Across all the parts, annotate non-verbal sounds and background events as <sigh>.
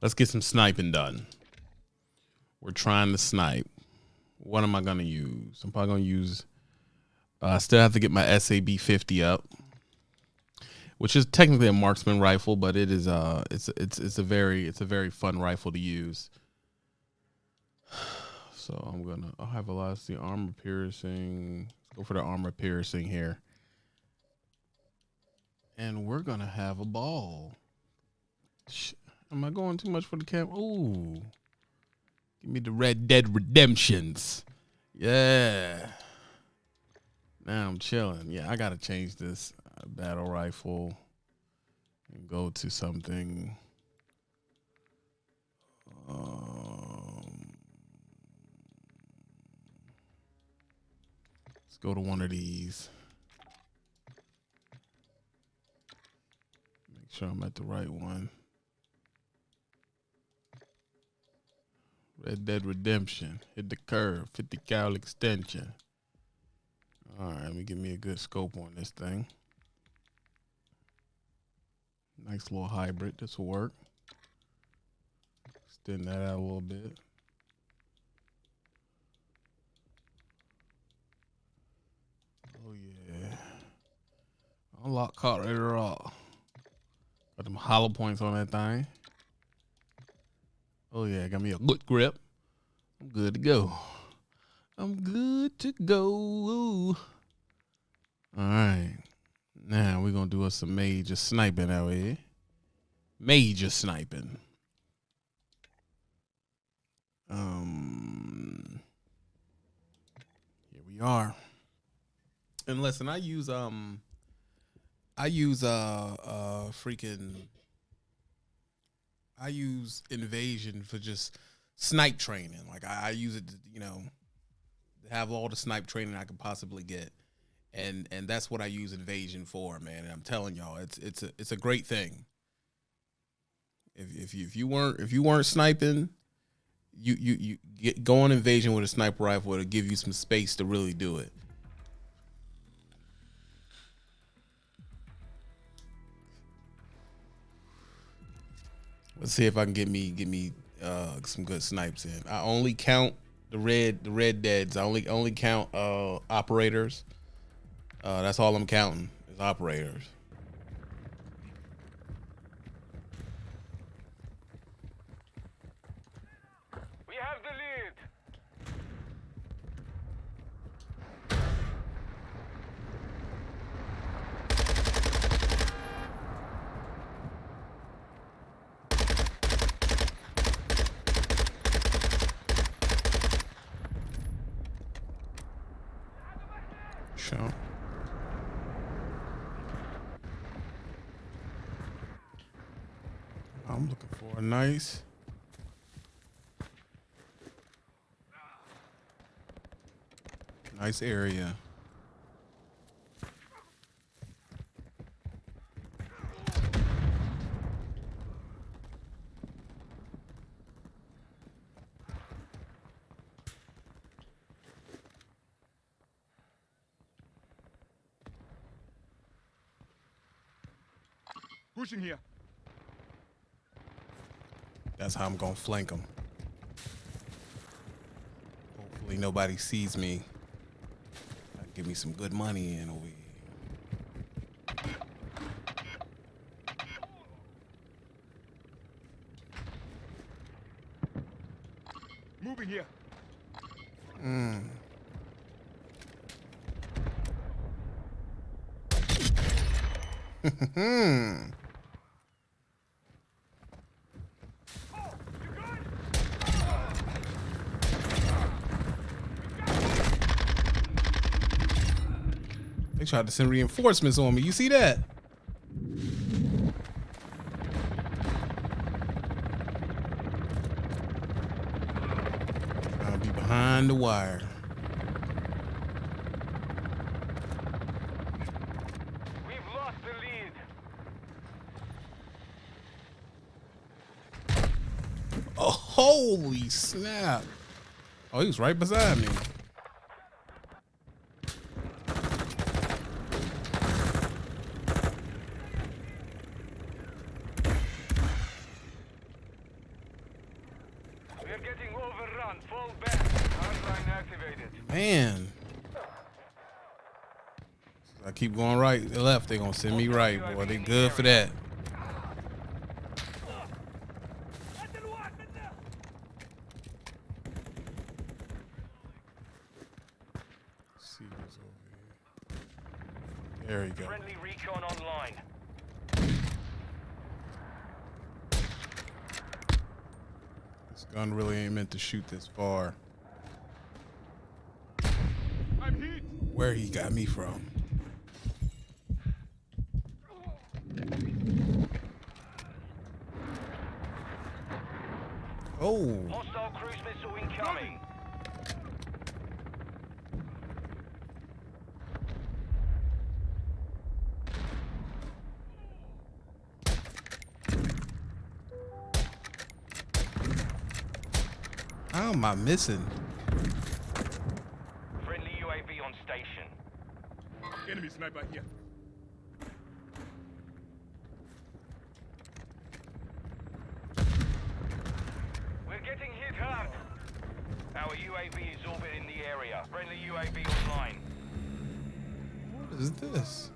Let's get some sniping done. We're trying to snipe. What am I gonna use? I'm probably gonna use. Uh, I still have to get my SAB 50 up, which is technically a marksman rifle, but it is uh it's it's it's a very it's a very fun rifle to use. <sighs> So I'm gonna I'll have velocity armor piercing. Go for the armor piercing here. And we're gonna have a ball. Am I going too much for the camp? Ooh. Give me the Red Dead Redemptions. Yeah. Now I'm chilling. Yeah, I gotta change this uh, battle rifle and go to something. Um, let's go to one of these. Make sure I'm at the right one. Red Dead Redemption. Hit the curve. 50 cal extension. All right, let me give me a good scope on this thing. Nice little hybrid. This will work. Extend that out a little bit. Oh yeah. Unlock right off. Got them hollow points on that thing. Oh yeah, got me a good grip. I'm good to go. I'm good to go. All right. Now we're gonna do us some major sniping out here. Major sniping. Um here we are. And listen, I use um I use uh uh freaking I use invasion for just snipe training. Like I, I use it, to, you know, have all the snipe training I could possibly get, and and that's what I use invasion for, man. And I'm telling y'all, it's it's a it's a great thing. If if you if you weren't if you weren't sniping, you you you get go on invasion with a sniper rifle. It'll give you some space to really do it. Let's see if I can get me get me uh, some good snipes in. I only count the red the red deads. I only only count uh, operators. Uh, that's all I'm counting is operators. We have the lead. Sure. I'm looking for a nice. Nice area. Pushing here. That's how I'm gonna flank them. Hopefully nobody sees me. Give me some good money in over here. Moving here. Hmm. <laughs> They tried to send reinforcements on me. You see that? I'll be behind the wire. We've lost the lead. Oh, holy snap. Oh, he was right beside me. We're getting overrun. Fall back. Hardline activated. Man. I keep going right, left. They gonna send me right, boy. They good for that. see who's over here. There you go. Friendly recon online. This gun really ain't meant to shoot this far. I'm hit. Where he got me from? Oh, Hostile cruise missile incoming. Am I missing? Friendly UAV on station. Enemy sniper here. We're getting hit hard. Our UAV is orbiting the area. Friendly UAV online. What is this?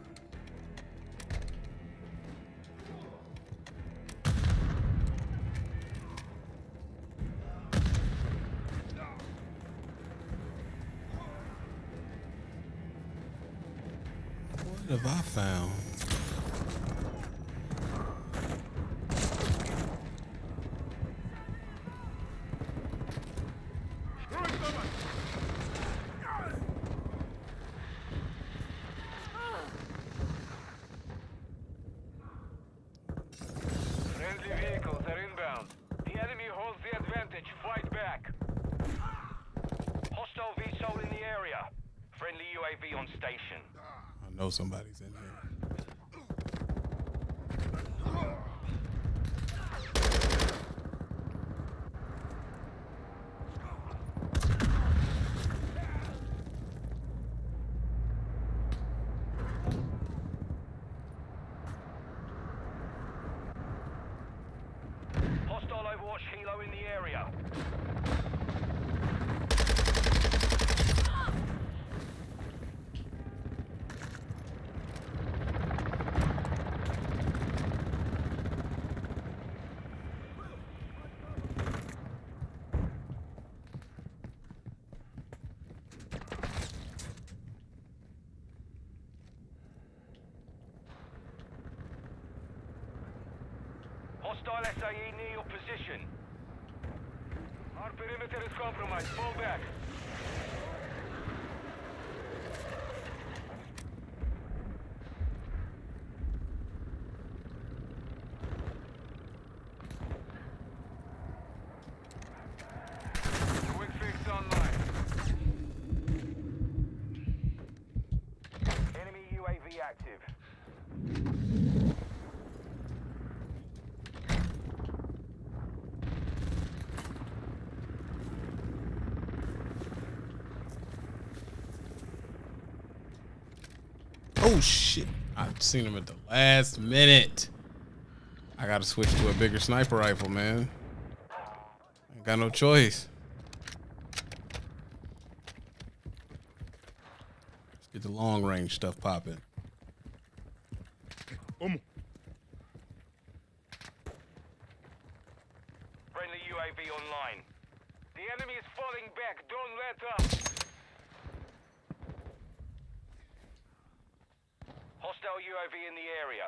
I found? Friendly vehicles are inbound. The enemy holds the advantage. Fight back. Hostile VTOL in the area. Friendly UAV on station. I know somebody's in here. Hostile Overwatch Helo in the area. Hostile SAE near your position. Our perimeter is compromised. Fall back. Quick fix online. Enemy UAV active. Oh shit! I've seen him at the last minute. I gotta switch to a bigger sniper rifle, man. Ain't got no choice. Let's get the long range stuff popping. Omo. Friendly UAV online. The enemy is falling back. Don't let up. Hostile UAV in the area.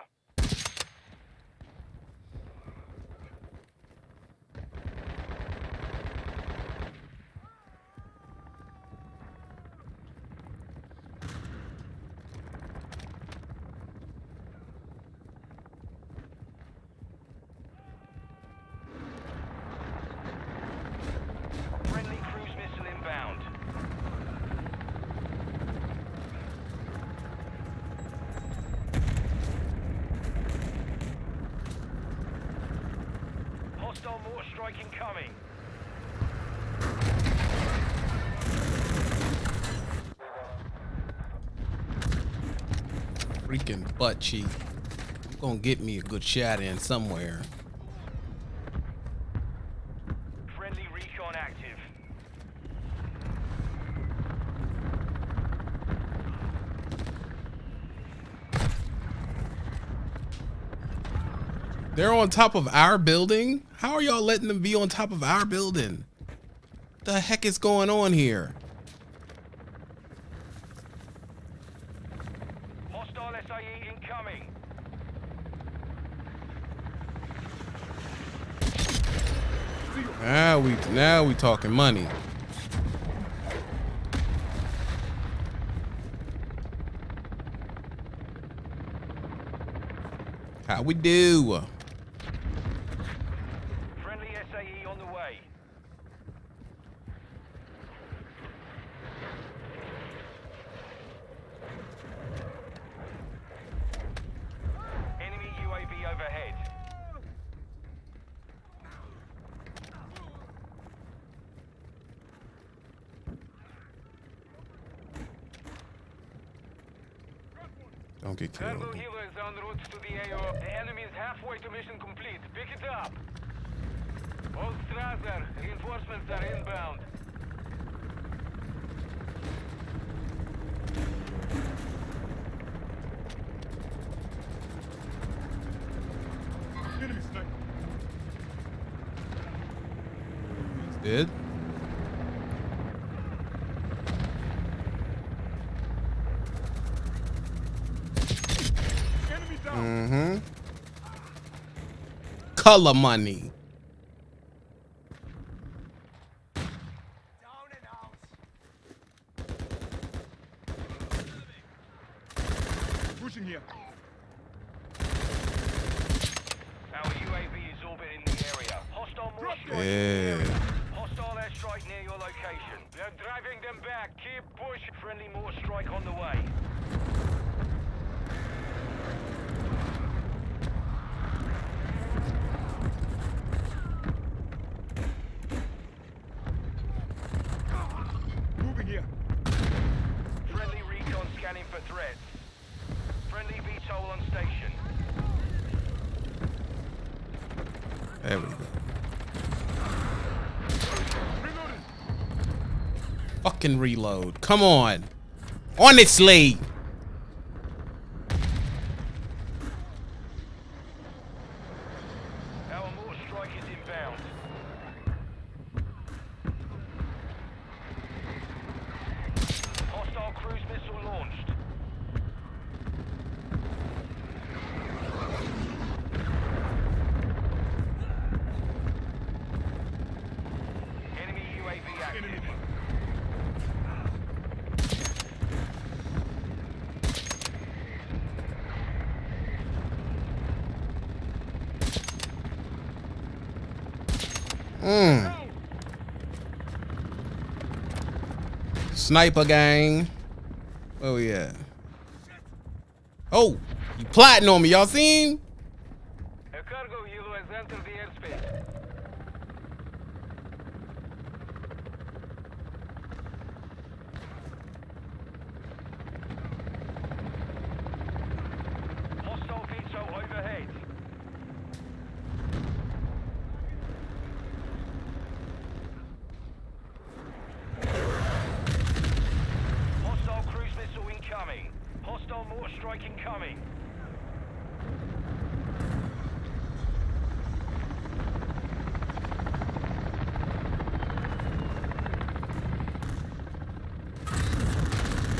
more striking coming. Freaking butt cheek. I'm gonna get me a good shot in somewhere. Friendly recon active. They're on top of our building? How are y'all letting them be on top of our building? The heck is going on here? Hostile SAE incoming. Now we now we talking money. How we do? Friendly SAE on the way. Enemy UAV overhead. Don't get Cargo killed. helo is en route to the AO. The enemy is halfway to mission complete. Pick it up. All Strasser, reinforcements are inbound. Enemy sniper. Did? Enemy down. Mm-hmm. Color money. Pushing here. Our UAV is orbiting the area. Hostile more. Yeah. Hostile airstrike near your location. They're driving them back. Keep push. Friendly mortar strike on the way. Moving here. Friendly recon scanning for threats. Friendly VTOL on station. There we go. Reloading. Fucking reload. Come on. Honestly. Our mortar strike is inbound. Hostile cruise missile launched. Enemy UAV active. Enemy. Mm. Sniper gang. Where we at? Oh, you plotting on me. Y'all seen? A cargo helo has entered the airspace. Hostile VTOL overhead. Hostile cruise missile incoming. Hostile mortar strike incoming.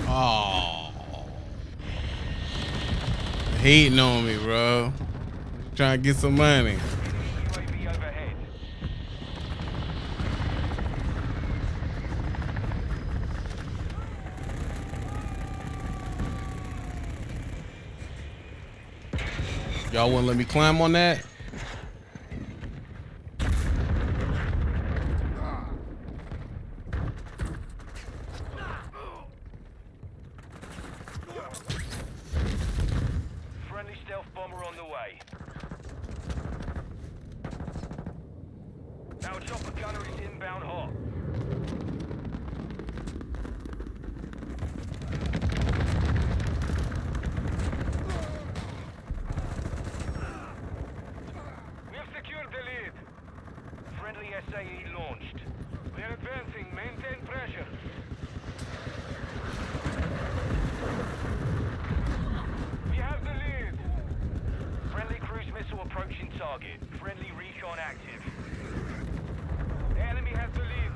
Oh. Hating on me, bro. Trying to get some money. UAV overhead. Y'all wouldn't let me climb on that? Friendly stealth bomber on the way. Our chopper gunner is inbound hot. We have secured the lead. Friendly SAE launched. We are advancing. Maintain pressure. We have the lead. Friendly cruise missile approaching Engaging target. Friendly recon active. Enemy has the lead.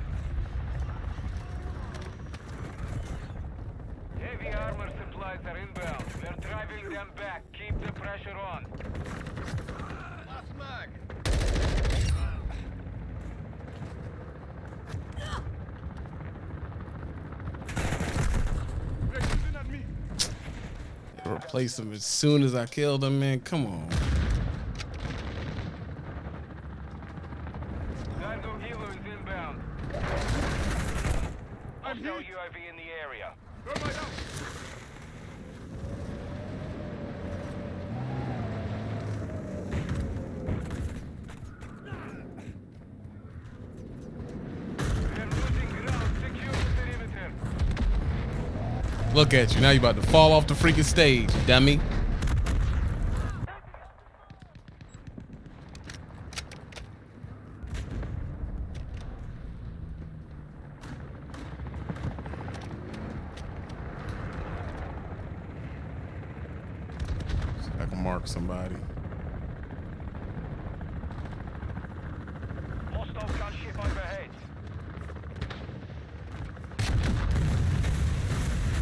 Heavy armor supplies are inbound. We're driving them back. Keep the pressure on. They're shooting at me. Replace him as soon as I killed him, man. Come on. I'm in the area. Thermite out. We're losing ground. Secure the perimeter. Look at you. Now you about to fall off the freaking stage, dummy. I can mark somebody. Hostile gunship overhead.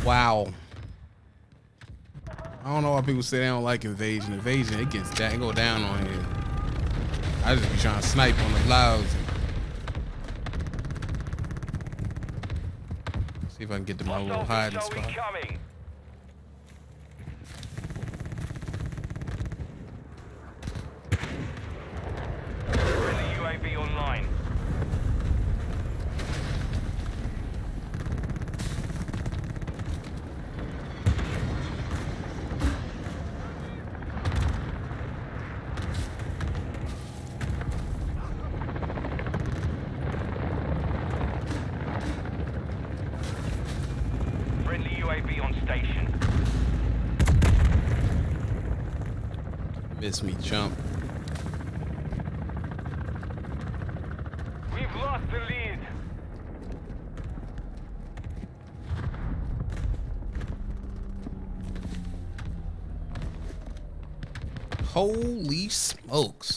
Wow. I don't know why people say they don't like invasion. Invasion, it gets down, it go down on here. I just be trying to snipe on the louds. See if I can get to my little hiding spot. incoming. Friendly UAV online. Friendly UAV on station. Miss me, chump. We've lost the lead. Holy smokes.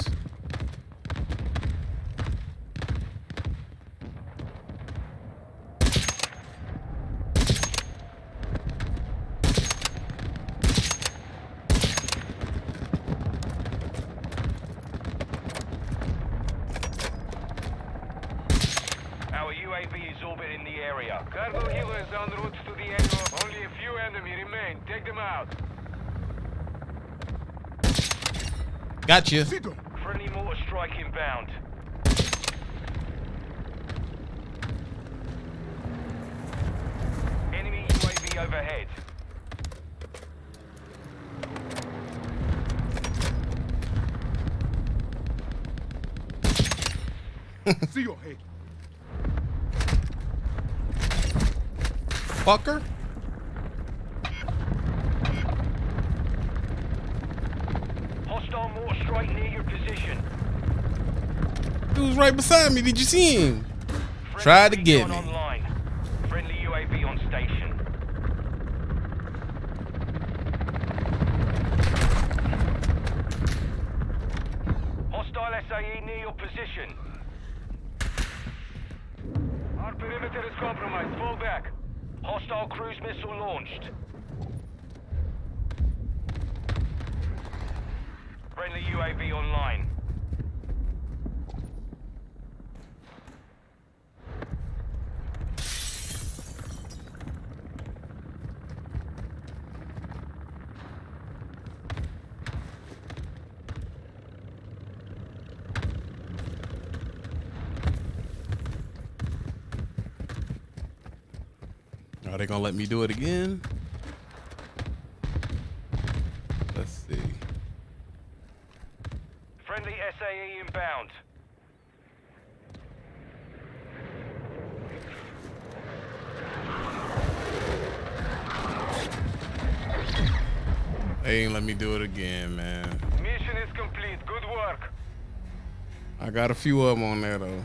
Our UAV is orbiting the area. Cargo helo is en route to the AO. Only a few enemy remain. Take them out. Gotcha. Cito. Friendly mortar strike inbound. Enemy UAV overhead. See your head. Fucker. Hostile near your position. He was right beside me. Did you see him? Friendly Tried to get me. Online. Friendly UAV on station. Hostile SAE near your position. Our perimeter is compromised. Fall back. Hostile cruise missile launched. Friendly UAV online. Are they gonna let me do it again? Let's see. Friendly SAE inbound. They ain't let me do it again, man. Mission is complete. Good work. I got a few of them on there though.